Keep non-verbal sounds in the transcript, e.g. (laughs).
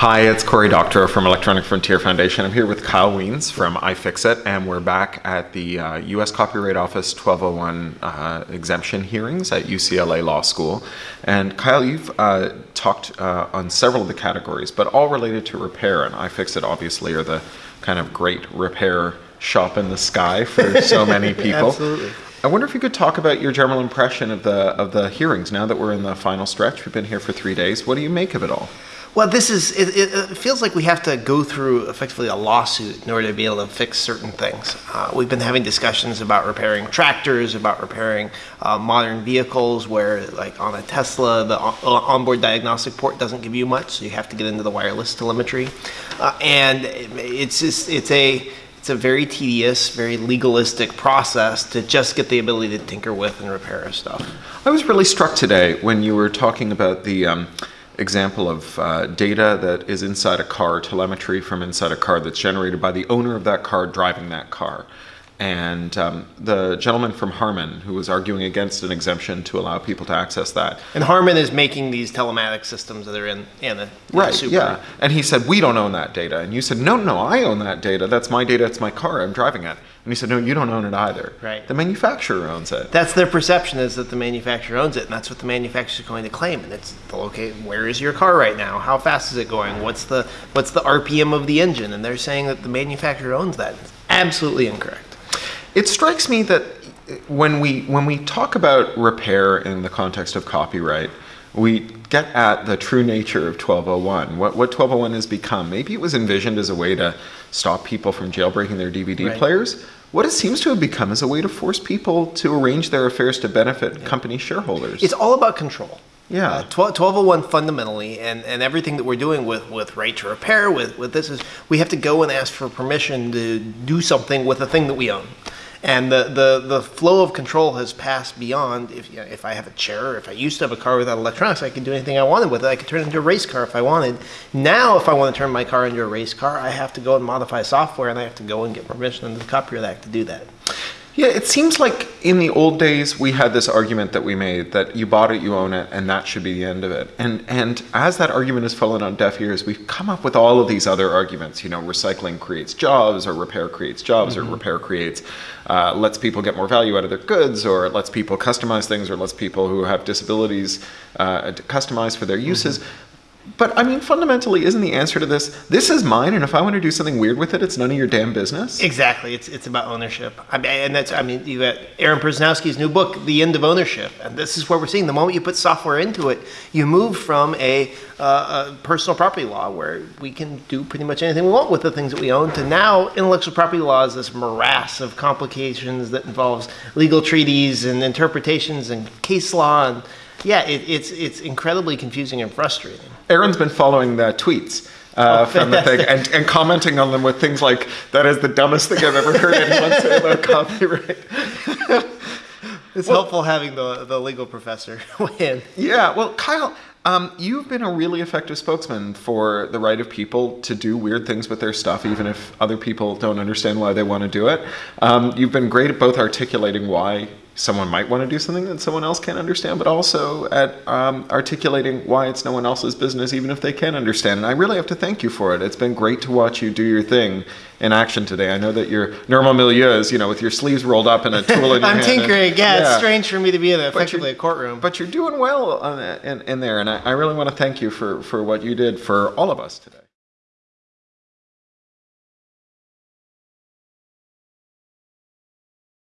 Hi, it's Cory Doctorow from Electronic Frontier Foundation. I'm here with Kyle Wiens from iFixit, and we're back at the uh, U.S. Copyright Office 1201 uh, exemption hearings at UCLA Law School. And Kyle, you've uh, talked uh, on several of the categories, but all related to repair, and iFixit obviously are the kind of great repair shop in the sky for so (laughs) many people. Absolutely. I wonder if you could talk about your general impression of the of the hearings now that we're in the final stretch. We've been here for three days. What do you make of it all? Well, this is, it, it, feels like we have to go through effectively a lawsuit in order to be able to fix certain things. Uh, we've been having discussions about repairing tractors, about repairing uh, modern vehicles where, like on a Tesla, the on- onboard diagnostic port doesn't give you much, so you have to get into the wireless telemetry. Uh, and it's just, it's a, it's a very tedious, very legalistic process to just get the ability to tinker with and repair stuff. I was really struck today when you were talking about the um, example of uh, data that is inside a car, telemetry from inside a car that's generated by the owner of that car driving that car. And um, the gentleman from Harman, who was arguing against an exemption to allow people to access that. And Harman is making these telematic systems that are in, in the right, Super. yeah. And he said, we don't own that data. And you said, no, no, I own that data. That's my data. It's my car. I'm driving it. And he said, no, you don't own it either. Right. The manufacturer owns it. That's their perception is that the manufacturer owns it, and that's what the manufacturer is going to claim. And it's the okay, where is your car right now? How fast is it going? What's the what's the RPM of the engine? And they're saying that the manufacturer owns that. It's absolutely incorrect. It strikes me that when we when we talk about repair in the context of copyright, we get at the true nature of 1201. What what 1201 has become. Maybe it was envisioned as a way to stop people from jailbreaking their DVD Right. players. What it seems to have become is a way to force people to arrange their affairs to benefit company shareholders. It's all about control. Yeah. Uh, 12, 1201 fundamentally, and, and everything that we're doing with, with right to repair, with, with this is we have to go and ask for permission to do something with a thing that we own. And the, the, the flow of control has passed beyond if, you know, if I have a chair, if I used to have a car without electronics, I could do anything I wanted with it. I could turn it into a race car if I wanted. Now, if I want to turn my car into a race car, I have to go and modify software and I have to go and get permission under the Copyright Act to do that. Yeah, it seems like in the old days we had this argument that we made that you bought it, you own it, and that should be the end of it. And and as that argument has fallen on deaf ears, we've come up with all of these other arguments. You know, recycling creates jobs, or repair creates jobs, or repair creates uh, lets people get more value out of their goods, or it lets people customize things, or lets people who have disabilities uh, customize for their uses. But I mean, fundamentally, isn't the answer to this? This is mine, and if I want to do something weird with it, it's none of your damn business. Exactly, it's it's about ownership. I mean, and that's I mean, you got Aaron Perzanowski's new book, The End of Ownership, and this is what we're seeing. The moment you put software into it, you move from a, uh, a personal property law where we can do pretty much anything we want with the things that we own, to now intellectual property law is this morass of complications that involves legal treaties and interpretations and case law, and yeah, it, it's it's incredibly confusing and frustrating. Aaron's been following the tweets uh, Oh, from the thing and, and commenting on them with things like, that is the dumbest thing I've ever heard anyone say (laughs) about copyright. It's helpful having the the legal professor (laughs) win. Yeah, well, Kyle, um, you've been a really effective spokesman for the right of people to do weird things with their stuff, even if other people don't understand why they want to do it. Um, you've been great at both articulating why someone might want to do something that someone else can't understand, but also at um, articulating why it's no one else's business, even if they can understand. And I really have to thank you for it. It's been great to watch you do your thing in action today. I know that your normal milieu is, you know, with your sleeves rolled up and a tool in (laughs) your I'm hand. and- tinkering. Yeah, it's strange for me to be in a, effectively a courtroom. But you're doing well in, in there, and I, I really want to thank you for, for what you did for all of us today.